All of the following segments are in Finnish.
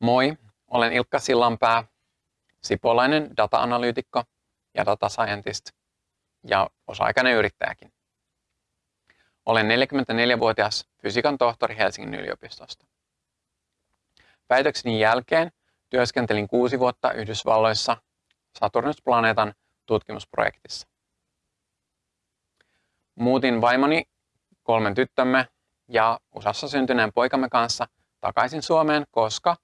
Moi, olen Ilkka Sillanpää, sipolainen data-analyytikko ja data scientist ja osa-aikainen yrittäjäkin. Olen 44-vuotias fysiikan tohtori Helsingin yliopistosta. Väitökseni jälkeen työskentelin kuusi vuotta Yhdysvalloissa Saturnus-planeetan tutkimusprojektissa. Muutin vaimoni, kolmen tyttömme ja USAssa syntyneen poikamme kanssa takaisin Suomeen, koska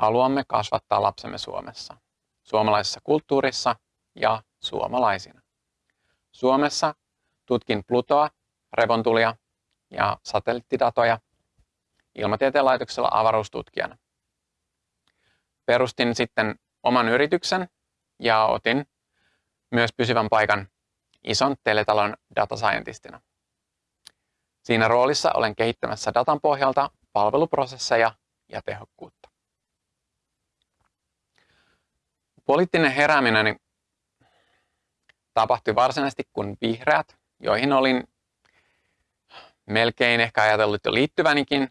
haluamme kasvattaa lapsemme Suomessa, suomalaisessa kulttuurissa ja suomalaisina. Suomessa tutkin Plutoa, revontulia ja satelliittidatoja ilmatieteen laitoksella avaruustutkijana. Perustin sitten oman yrityksen ja otin myös pysyvän paikan ison teletalon data scientistina. Siinä roolissa olen kehittämässä datan pohjalta palveluprosesseja ja tehokkuutta. Poliittinen herääminen tapahtui varsinaisesti, kun vihreät, joihin olin melkein ehkä ajatellut jo liittyvänikin,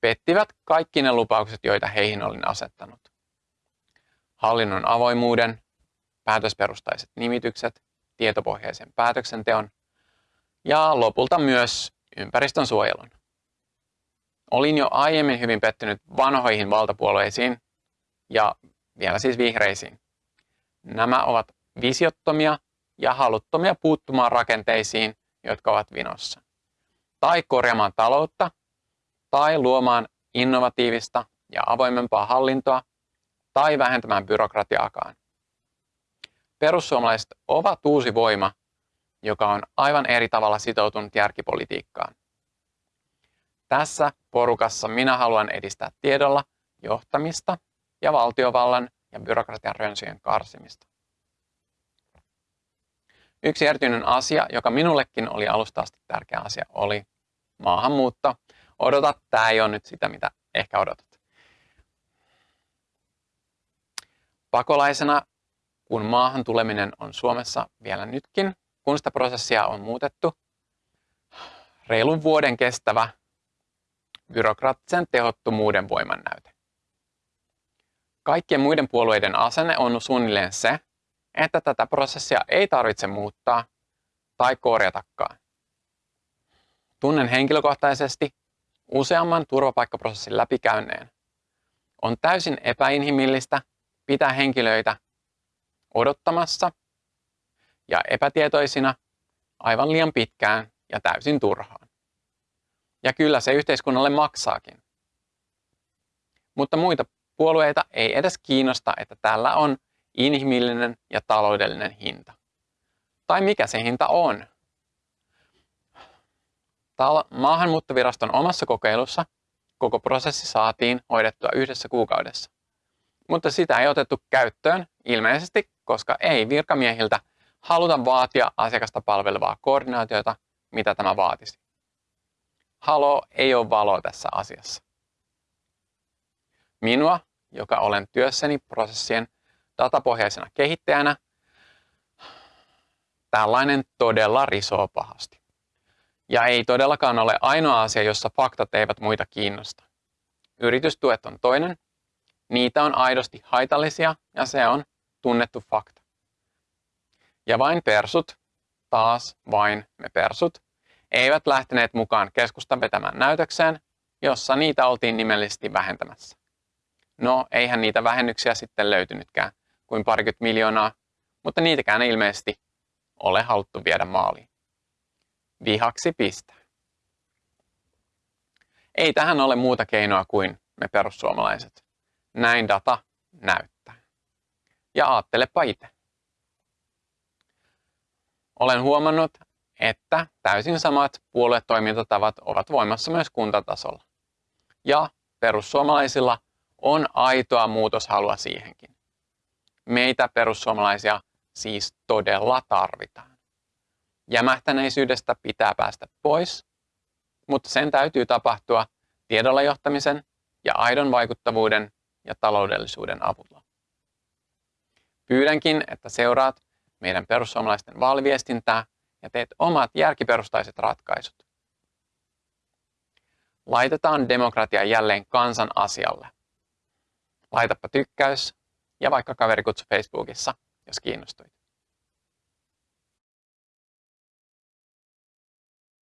pettivät kaikki ne lupaukset, joita heihin olin asettanut. Hallinnon avoimuuden, päätösperustaiset nimitykset, tietopohjaisen päätöksenteon ja lopulta myös ympäristön suojelun. Olin jo aiemmin hyvin pettynyt vanhoihin valtapuolueisiin ja vielä siis vihreisiin. Nämä ovat visiottomia ja haluttomia puuttumaan rakenteisiin, jotka ovat vinossa. Tai korjaamaan taloutta, tai luomaan innovatiivista ja avoimempaa hallintoa, tai vähentämään byrokratiaakaan. Perussuomalaiset ovat uusi voima, joka on aivan eri tavalla sitoutunut järkipolitiikkaan. Tässä porukassa minä haluan edistää tiedolla johtamista ja valtiovallan ja byrokratian rönsyjen karsimista. Yksi erityinen asia, joka minullekin oli alusta asti tärkeä asia, oli maahanmuutto. Odota, tämä ei ole nyt sitä, mitä ehkä odotat. Pakolaisena, kun maahan tuleminen on Suomessa vielä nytkin, kun sitä prosessia on muutettu, reilun vuoden kestävä byrokraattisen tehottomuuden voimannäyte. Kaikkien muiden puolueiden asenne on suunnilleen se, että tätä prosessia ei tarvitse muuttaa tai korjatakaan. Tunnen henkilökohtaisesti useamman turvapaikkaprosessin läpikäyneen. On täysin epäinhimillistä pitää henkilöitä odottamassa ja epätietoisina aivan liian pitkään ja täysin turhaan. Ja kyllä se yhteiskunnalle maksaakin. Mutta muita puolueita ei edes kiinnosta, että tällä on inhimillinen ja taloudellinen hinta. Tai mikä se hinta on? Maahanmuuttoviraston omassa kokeilussa koko prosessi saatiin hoidettua yhdessä kuukaudessa. Mutta sitä ei otettu käyttöön ilmeisesti, koska ei virkamiehiltä haluta vaatia asiakasta palvelevaa koordinaatiota, mitä tämä vaatisi. Halo ei ole valo tässä asiassa. Minua, joka olen työssäni prosessien datapohjaisena kehittäjänä, tällainen todella risoo pahasti. Ja ei todellakaan ole ainoa asia, jossa faktat eivät muita kiinnosta. Yritystuet on toinen. Niitä on aidosti haitallisia ja se on tunnettu fakta. Ja vain persut, taas vain me persut, eivät lähteneet mukaan keskustan vetämään näytökseen, jossa niitä oltiin nimellisesti vähentämässä. No, eihän niitä vähennyksiä sitten löytynytkään kuin parikymmentä miljoonaa, mutta niitäkään ei ilmeisesti ole haluttu viedä maaliin. Vihaksi pistää. Ei tähän ole muuta keinoa kuin me perussuomalaiset. Näin data näyttää. Ja ajattelepa itse. Olen huomannut, että täysin samat puoluetoimintatavat ovat voimassa myös kuntatasolla. Ja perussuomalaisilla on aitoa muutoshalua siihenkin. Meitä perussuomalaisia siis todella tarvitaan. Jämähtäneisyydestä pitää päästä pois, mutta sen täytyy tapahtua tiedolla johtamisen ja aidon vaikuttavuuden ja taloudellisuuden avulla. Pyydänkin, että seuraat meidän perussuomalaisten vaaliviestintää ja teet omat järkiperustaiset ratkaisut. Laitetaan demokratia jälleen kansan asialle. Laitapa tykkäys ja vaikka kaverikutsu Facebookissa, jos kiinnostuit.